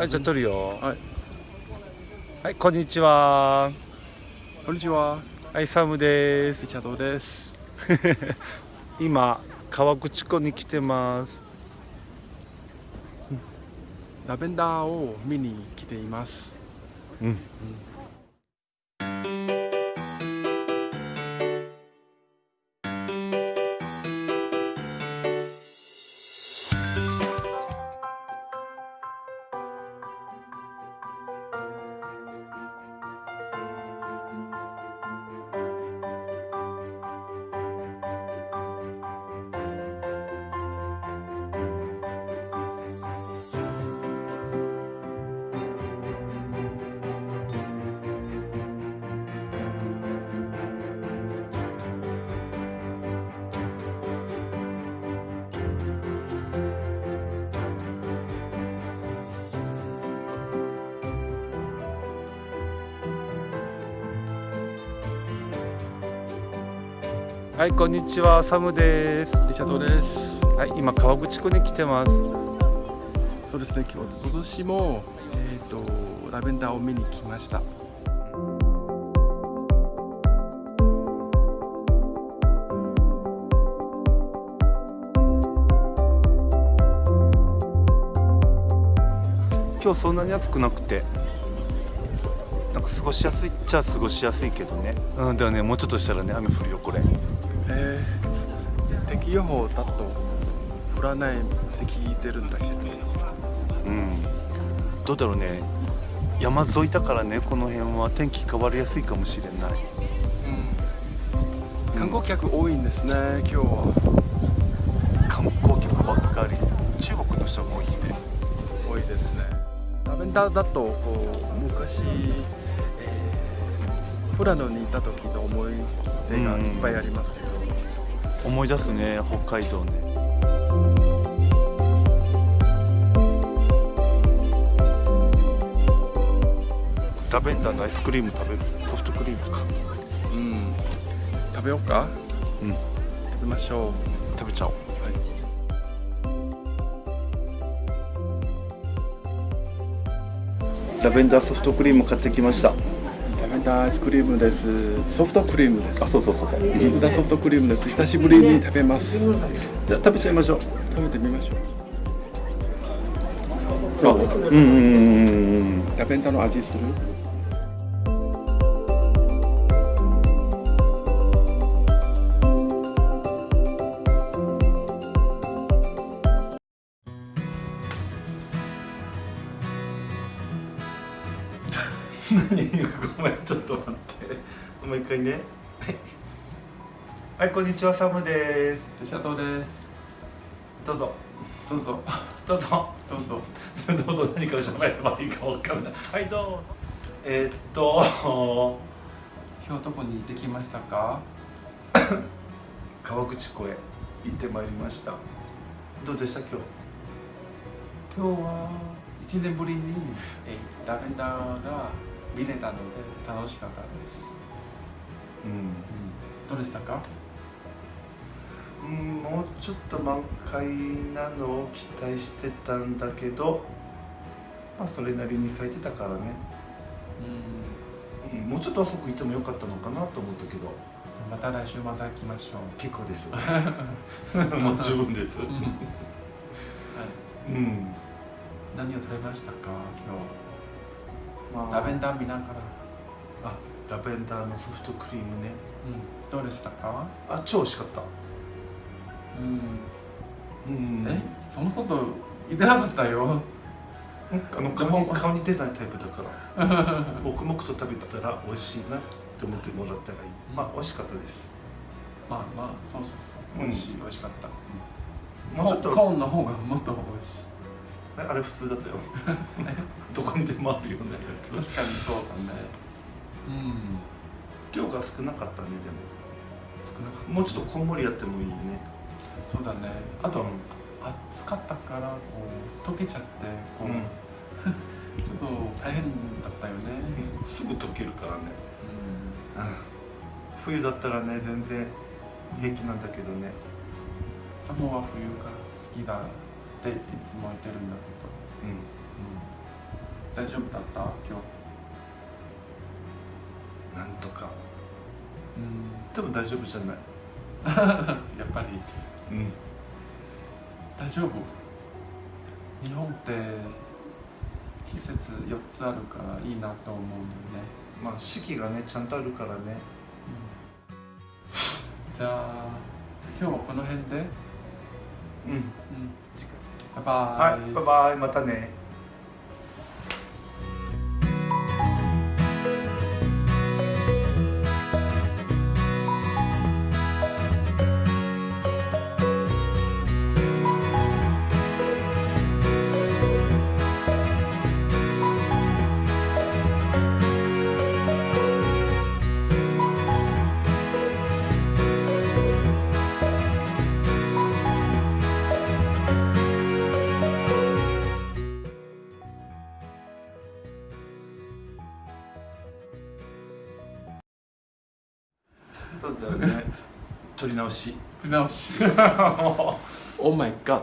はいじゃあ撮るよ。はい。はいこんにちは。こんにちは。はいサムです。リチャードです。今川口湖に来てます。ラベンダーを見に来ています。うんはいこんにちはサムです。リチャードです。はい今川口湖に来てます。そうですね今日今年もえっ、とラベンダーを見に来ました。今日そんなに暑くなくてなんか過ごしやすいっちゃ過ごしやすいけどね。うんでもねもうちょっとしたらね雨降るよこれえー、天気予報だと降らないって聞いてるんだけど。うん。どうだろうね。山沿いだからねこの辺は天気変わりやすいかもしれない。うん。観光客多いんですね今日は。観光客ばっかり。中国の人が多いね。多いですね。ラベンダーだとこう昔、えー、富良野にいた時の思い出がいっぱいありますけど、思い出すね北海道ね。ラベンダーのアイスクリーム食べる？ソフトクリームか。うん。食べようか？うん。食べましょ食べちゃおうう、はい、ラベンダーソフトクリーム買ってきましたダーアイスクリームです。ソフトクリームです。あそうそうそう。そうダーソフトクリームです。久しぶりに食べます。食じゃあ食べちゃいましょう。べてみましょう。あうんうんうんうんラベンダーの味する？何ごめんちょっと待って。もう一回ね。はいはいこんにちはサムです。レシャトーです。どうぞ。どうぞ。どうぞ。どうぞ。どうぞ。何かを喋ればいいかわかんない。はいどうぞ。えー、っと。今日どこに行ってきましたか？川口湖へ行ってまいりました。どうでした今日？今日は1年ぶりにえラベンダーが見れたので楽しかったです、うん。どうでしたか？うん、もうちょっと満開なのを期待してたんだけどまあそれなりに咲いてたからね、うん。うん、もうちょっと遅く行ってもよかったのかなと思ったけど。また来週また来ましょう。結構です。もう十分です。はい。うん。何を食べましたか？今ま日ラベンダー見ながら、あラベンダーのソフトクリームね。うん、どうでしたか？あ超美味しかった。うん。うん。え？そのこと言ってなかったよ。あの顔に顔に出ないタイプだから。黙々と食べてたら美味しいなって思ってもらったらいい。まあ美味しかったです。まあまあそうそうそう。うん。美味しい、美味しかった、もうちょっとコーンの方がもっと美味しいあれ普通だったよ。どこにでもあるようなやつ確かにそうだね。うん。量が少なかったねでも。少なかったもうちょっとこんもりやってもいいね。そうだね。あと、うん。暑かったからこう溶けちゃってこう、うん。ちょっと大変だったよね。すぐ溶けるからね。うん。うん冬だったらね全然平気なんだけどね。サモは冬が好きだっていつも言ってるんだけど、うん。う大丈夫だった？今なんとか。日うん。でも大丈夫じゃない。やっぱり。うん。大丈夫？日本って季節4つあるからいいなと思うんだよね、まあ四季がねちゃんとあるからね。じゃあ今日はこの辺で、うん。うん、次バイバイ、回はいバイバイ。またねそうだよね。取り直し。直し。Oh my god